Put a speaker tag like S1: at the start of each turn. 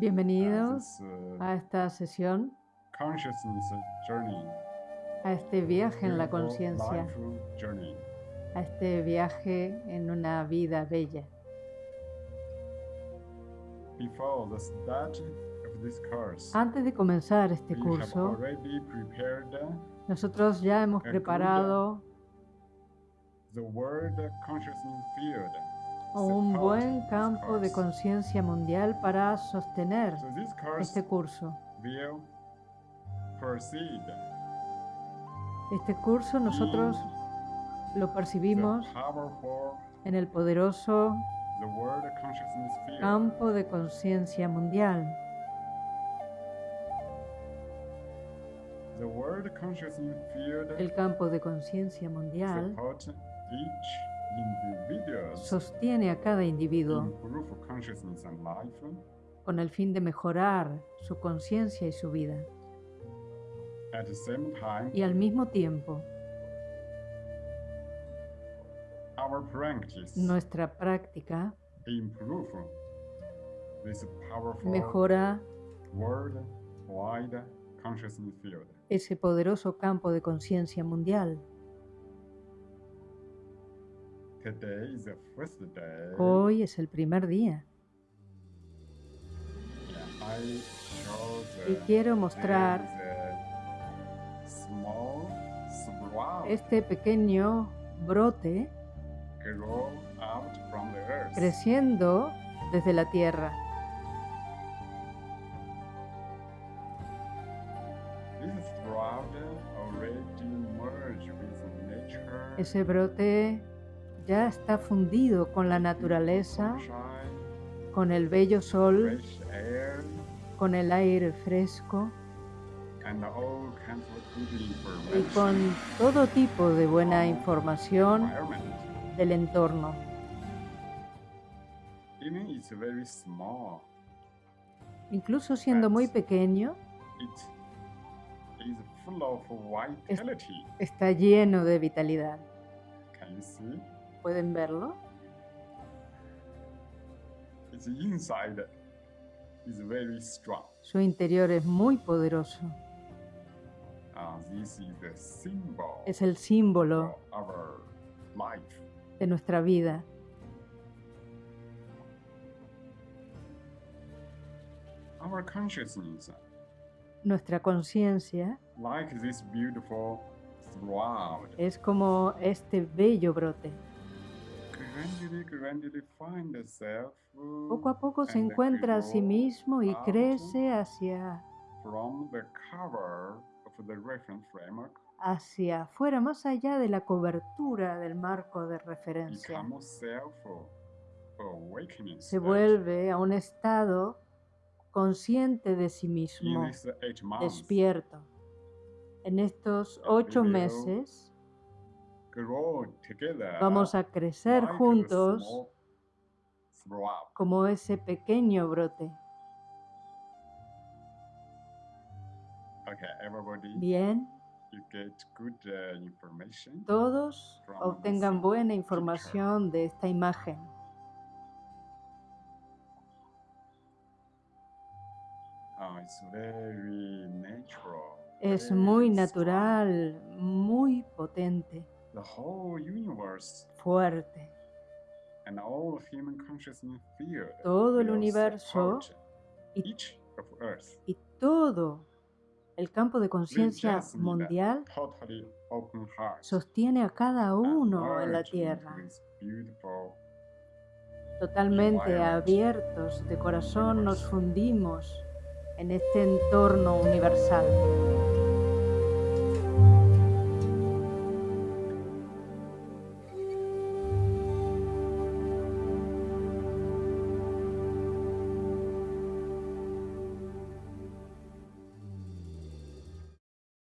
S1: Bienvenidos
S2: uh,
S1: a esta sesión, a este viaje en la conciencia, a este viaje en una vida bella. Antes de comenzar este curso, nosotros ya hemos preparado
S2: field.
S1: un buen campo de conciencia mundial para sostener este curso. Este curso nosotros lo percibimos en el poderoso campo de conciencia mundial. El campo de conciencia mundial sostiene a cada individuo con el fin de mejorar su conciencia y su vida. Y al mismo tiempo, nuestra práctica mejora ese poderoso campo de conciencia mundial. Hoy es el primer día. Y quiero mostrar este pequeño brote creciendo desde la tierra. Ese brote ya está fundido con la naturaleza, con el bello sol, con el aire fresco y con todo tipo de buena información del entorno. Incluso siendo muy pequeño, está lleno de vitalidad. ¿Pueden verlo?
S2: Its inside is very strong.
S1: Su interior es muy poderoso.
S2: Uh, this is the symbol
S1: Es el símbolo
S2: of our life.
S1: de nuestra vida.
S2: Our consciousness,
S1: Nuestra conciencia
S2: like this beautiful sprout,
S1: es como este bello brote. Poco a poco se encuentra a sí mismo y crece hacia, hacia afuera, más allá de la cobertura del marco de referencia. Se vuelve a un estado consciente de sí mismo, despierto. En estos ocho meses vamos a crecer juntos como ese pequeño brote. Bien,
S2: uh,
S1: todos obtengan buena información de esta imagen.
S2: Natural.
S1: Es muy natural, muy potente,
S2: The whole universe
S1: fuerte.
S2: and all human consciousness field.
S1: Todo el universo y-
S2: each of Earth.
S1: Y todo el campo de conciencia mundial
S2: Totally open heart.
S1: sostiene a cada uno en la tierra, totalmente abiertos de corazón nos fundimos en este entorno universal.